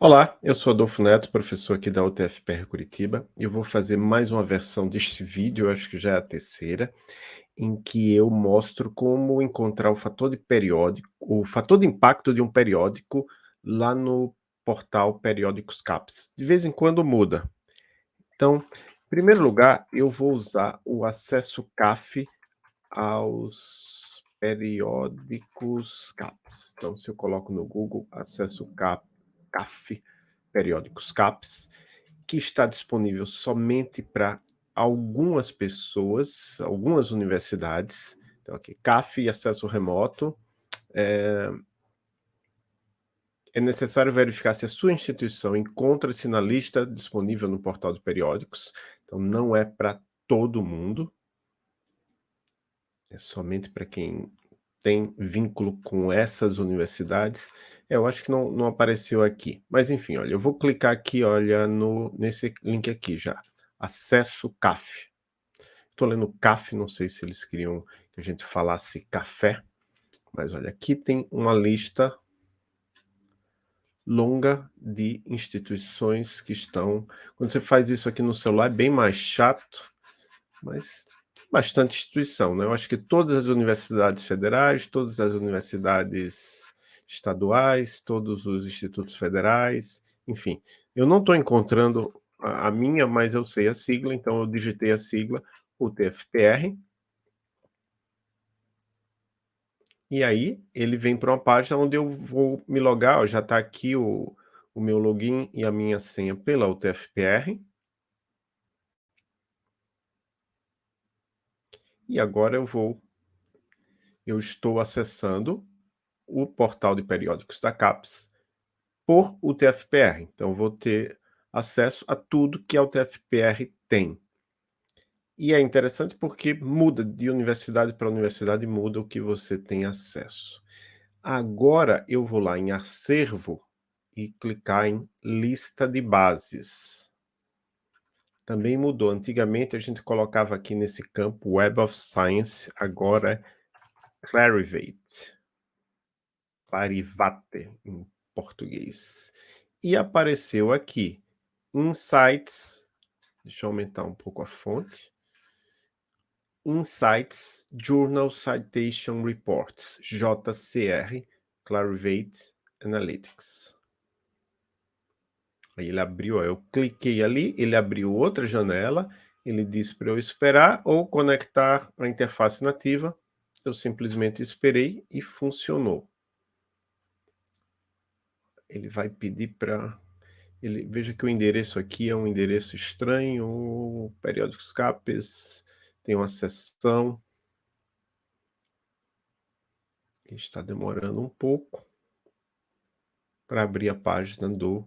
Olá, eu sou Adolfo Neto, professor aqui da UTFPR Curitiba. Eu vou fazer mais uma versão deste vídeo, acho que já é a terceira, em que eu mostro como encontrar o fator de periódico, o fator de impacto de um periódico lá no portal Periódicos CAPS. De vez em quando muda. Então, em primeiro lugar, eu vou usar o acesso CAF aos periódicos CAPS. Então, se eu coloco no Google acesso CAP CAF, periódicos CAPS, que está disponível somente para algumas pessoas, algumas universidades. Então, aqui, CAF e acesso remoto. É, é necessário verificar se a sua instituição encontra-se na lista disponível no portal de periódicos. Então, não é para todo mundo. É somente para quem tem vínculo com essas universidades. Eu acho que não, não apareceu aqui. Mas enfim, olha, eu vou clicar aqui, olha, no, nesse link aqui já. Acesso CAF. Estou lendo CAF, não sei se eles queriam que a gente falasse café. Mas olha, aqui tem uma lista longa de instituições que estão... Quando você faz isso aqui no celular é bem mais chato, mas bastante instituição, né? Eu acho que todas as universidades federais, todas as universidades estaduais, todos os institutos federais, enfim. Eu não estou encontrando a, minha, mas eu sei a sigla, então eu digitei a sigla, o TFPR. E aí, ele vem para uma página onde eu vou me logar, ó, já está aqui o, o meu login e a minha senha pela UTFPR. E agora eu vou... Eu estou acessando o portal de periódicos da CAPES por UTFPR. Então, vou ter acesso a tudo que a UTFPR tem. E é interessante porque muda de universidade para universidade, muda o que você tem acesso. Agora eu vou lá em acervo e clicar em lista de bases também mudou. Antigamente a gente colocava aqui nesse campo Web of Science, agora é Clarivate. Clarivate em português. E apareceu aqui Insights, deixa eu aumentar um pouco a fonte. Insights Journal Citation Reports, JCR, Clarivate Analytics. Aí ele abriu, eu cliquei ali, ele abriu outra janela, ele disse para eu esperar ou conectar a interface nativa. Eu simplesmente esperei e funcionou. Ele vai pedir para... Ele, veja que o endereço aqui é um endereço estranho, periódicos CAPES, tem uma seção. Está demorando um pouco para abrir a página do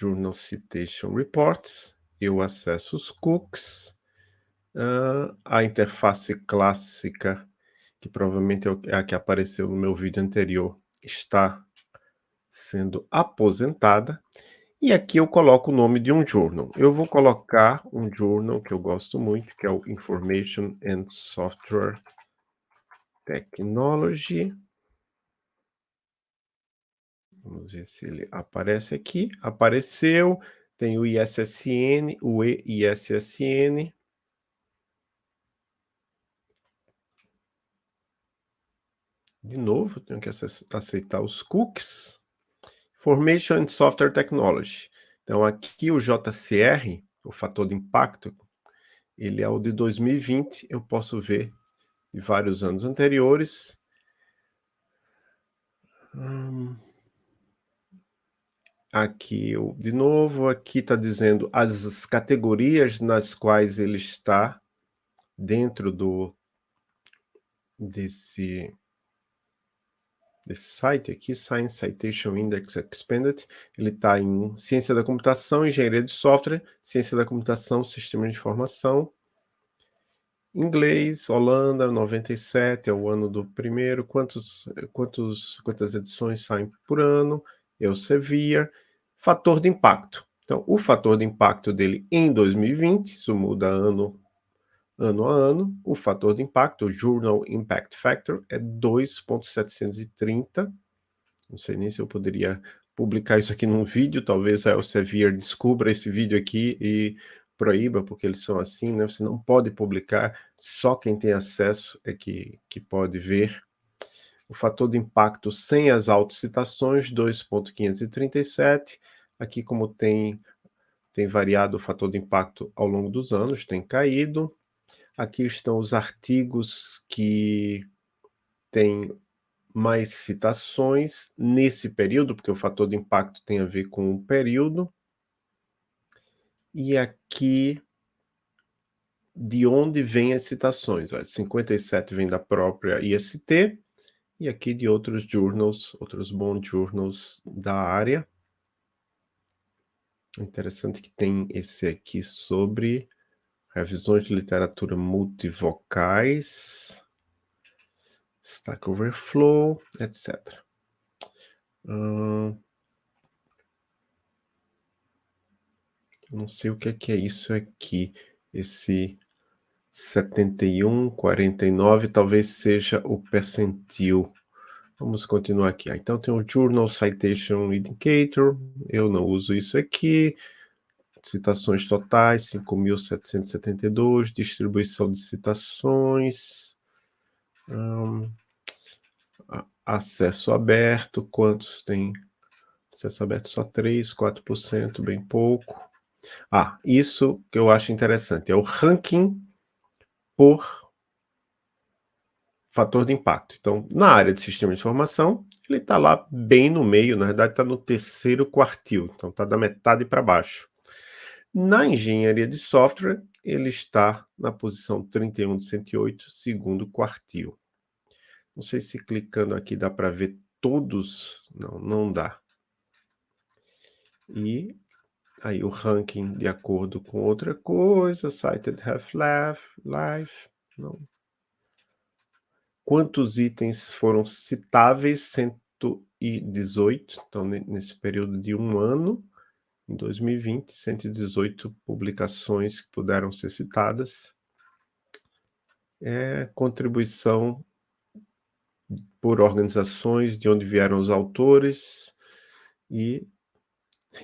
Journal Citation Reports, eu acesso os cookies, uh, a interface clássica, que provavelmente é a que apareceu no meu vídeo anterior, está sendo aposentada, e aqui eu coloco o nome de um journal. Eu vou colocar um journal que eu gosto muito, que é o Information and Software Technology. Vamos ver se ele aparece aqui. Apareceu. Tem o ISSN, o EISSN. De novo, tenho que aceitar os cookies. Information and Software Technology. Então, aqui o JCR, o fator de impacto, ele é o de 2020. Eu posso ver de vários anos anteriores. Hum, Aqui, de novo, aqui está dizendo as categorias nas quais ele está dentro do desse, desse site aqui, Science Citation Index Expanded, ele está em Ciência da Computação, Engenharia de Software, Ciência da Computação, Sistema de Informação, Inglês, Holanda, 97, é o ano do primeiro, quantos, quantos, quantas edições saem por ano, Elsevier, fator de impacto. Então, o fator de impacto dele em 2020, isso muda ano, ano a ano, o fator de impacto, o Journal Impact Factor, é 2.730, não sei nem se eu poderia publicar isso aqui num vídeo, talvez a Elsevier descubra esse vídeo aqui e proíba, porque eles são assim, né? Você não pode publicar, só quem tem acesso é que, que pode ver. O fator de impacto sem as autocitações, 2.537. Aqui, como tem, tem variado o fator de impacto ao longo dos anos, tem caído. Aqui estão os artigos que têm mais citações nesse período, porque o fator de impacto tem a ver com o período. E aqui, de onde vêm as citações? 57 vem da própria IST, e aqui de outros journals, outros bons journals da área. Interessante que tem esse aqui sobre revisões de literatura multivocais, Stack Overflow, etc. Hum, não sei o que é, que é isso aqui, esse 71, 49, talvez seja o percentil. Vamos continuar aqui. Ah, então tem o Journal Citation Indicator, eu não uso isso aqui. Citações totais, 5.772, distribuição de citações. Hum, acesso aberto, quantos tem? Acesso aberto só 3, 4%, bem pouco. Ah, isso que eu acho interessante, é o ranking por fator de impacto. Então, na área de sistema de informação, ele está lá bem no meio, na verdade está no terceiro quartil, então está da metade para baixo. Na engenharia de software, ele está na posição 31 de 108, segundo quartil. Não sei se clicando aqui dá para ver todos. Não, não dá. E aí o ranking de acordo com outra coisa, cited half-life, life, não. Quantos itens foram citáveis? 118, então nesse período de um ano, em 2020, 118 publicações que puderam ser citadas. É contribuição por organizações, de onde vieram os autores, e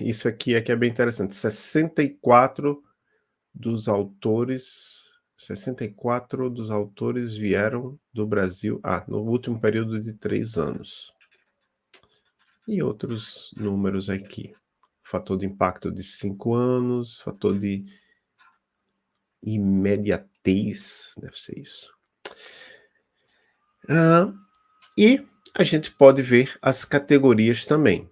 isso aqui é é bem interessante, 64 dos autores, 64 dos autores vieram do Brasil, ah, no último período de três anos. E outros números aqui. Fator de impacto de cinco anos, fator de imediatez, deve ser isso. Ah, e a gente pode ver as categorias também.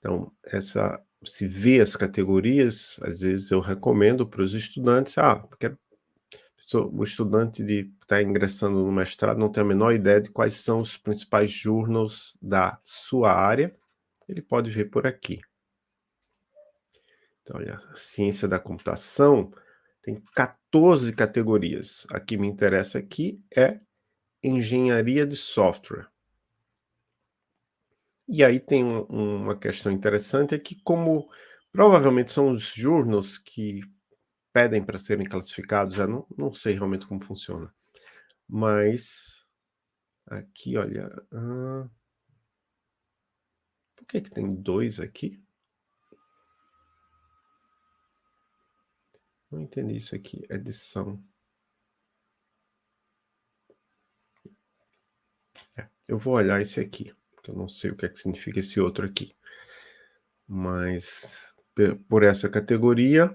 Então, essa, se vê as categorias, às vezes eu recomendo para os estudantes, ah, porque o estudante de está ingressando no mestrado não tem a menor ideia de quais são os principais journals da sua área, ele pode ver por aqui. Então, olha, a ciência da computação tem 14 categorias. A que me interessa aqui é engenharia de software. E aí tem um, uma questão interessante, é que como provavelmente são os journals que pedem para serem classificados, já não, não sei realmente como funciona. Mas, aqui, olha... Por que, que tem dois aqui? Não entendi isso aqui, edição. Eu vou olhar esse aqui, eu não sei o que, é que significa esse outro aqui. Mas, por essa categoria...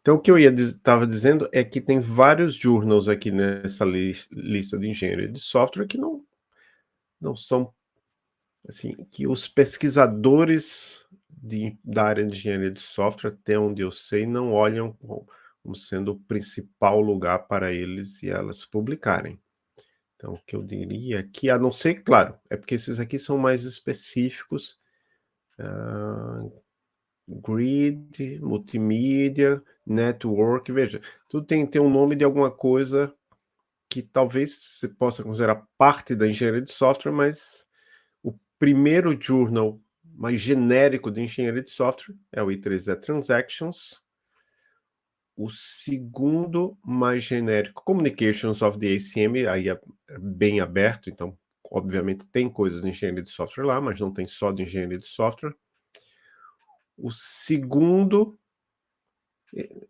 Então, o que eu estava dizendo é que tem vários journals aqui nessa li lista de engenharia de software que não, não são, assim, que os pesquisadores de, da área de engenharia de software, até onde eu sei, não olham como sendo o principal lugar para eles e elas publicarem. Então, o que eu diria aqui, a não ser, claro, é porque esses aqui são mais específicos, uh, grid, multimídia, network, veja, tudo tem, tem um nome de alguma coisa que talvez você possa considerar parte da engenharia de software, mas o primeiro journal mais genérico de engenharia de software é o I3E Transactions, o segundo mais genérico, Communications of the ACM, aí é bem aberto, então obviamente tem coisas de engenharia de software lá, mas não tem só de engenharia de software. O segundo, é,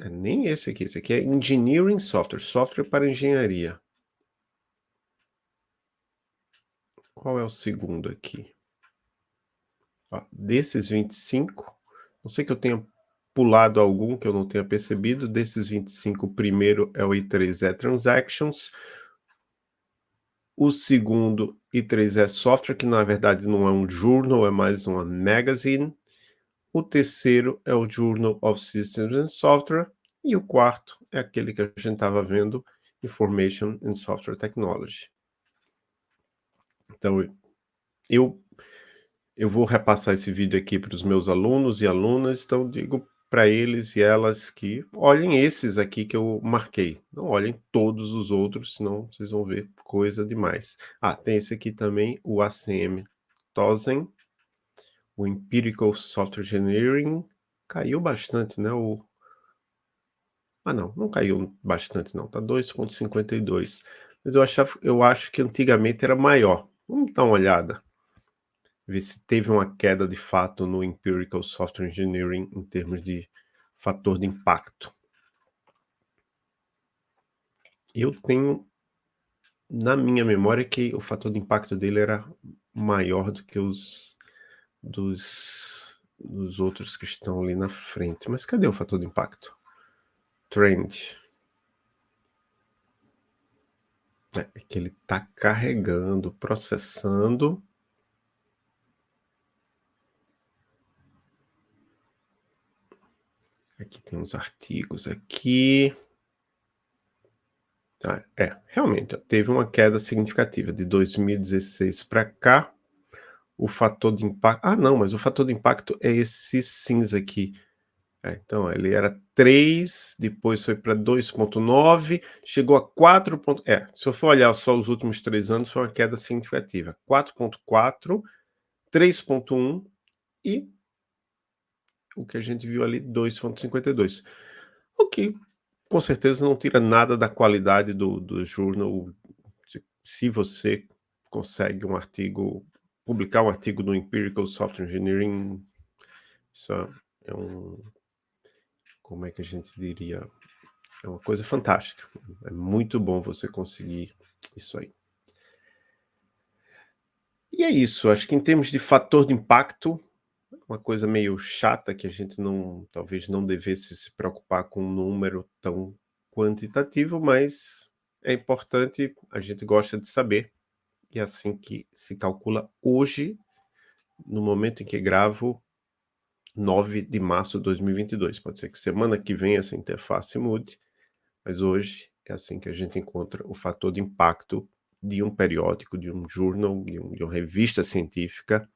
é nem esse aqui, esse aqui é Engineering Software, software para engenharia. Qual é o segundo aqui? Ó, desses 25, não sei que eu tenha pulado algum que eu não tenha percebido, desses 25, o primeiro é o I3E Transactions, o segundo I3E Software, que na verdade não é um journal, é mais uma magazine, o terceiro é o Journal of Systems and Software, e o quarto é aquele que a gente estava vendo, Information and Software Technology. Então, eu, eu vou repassar esse vídeo aqui para os meus alunos e alunas, então digo para eles e elas que olhem esses aqui que eu marquei. Não olhem todos os outros, senão vocês vão ver coisa demais. Ah, tem esse aqui também, o ACM Tozen, o Empirical Software Engineering, caiu bastante, né? O... Ah, não, não caiu bastante não, tá 2.52. Mas eu, achava, eu acho que antigamente era maior. Vamos dar uma olhada ver se teve uma queda de fato no Empirical Software Engineering em termos de fator de impacto. Eu tenho na minha memória que o fator de impacto dele era maior do que os dos, dos outros que estão ali na frente. Mas cadê o fator de impacto? Trend. É, é que ele está carregando, processando Aqui tem uns artigos aqui. Ah, é, realmente, teve uma queda significativa de 2016 para cá. O fator de impacto... Ah, não, mas o fator de impacto é esse cinza aqui. É, então, ele era 3, depois foi para 2.9, chegou a 4. É, se eu for olhar só os últimos três anos, foi uma queda significativa. 4.4, 3.1 e o que a gente viu ali, 2.52. O que, com certeza, não tira nada da qualidade do, do jornal. Se, se você consegue um artigo, publicar um artigo no Empirical Software Engineering, isso é um, como é que a gente diria, é uma coisa fantástica. É muito bom você conseguir isso aí. E é isso, acho que em termos de fator de impacto, uma coisa meio chata que a gente não, talvez não devesse se preocupar com um número tão quantitativo, mas é importante, a gente gosta de saber, e é assim que se calcula hoje, no momento em que gravo, 9 de março de 2022. Pode ser que semana que vem essa interface mude, mas hoje é assim que a gente encontra o fator de impacto de um periódico, de um jornal, de, um, de uma revista científica,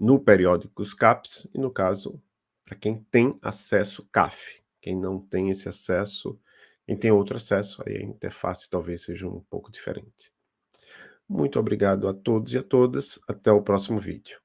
no periódico CAPS, e no caso, para quem tem acesso CAF. Quem não tem esse acesso, quem tem outro acesso, aí a interface talvez seja um pouco diferente. Muito obrigado a todos e a todas, até o próximo vídeo.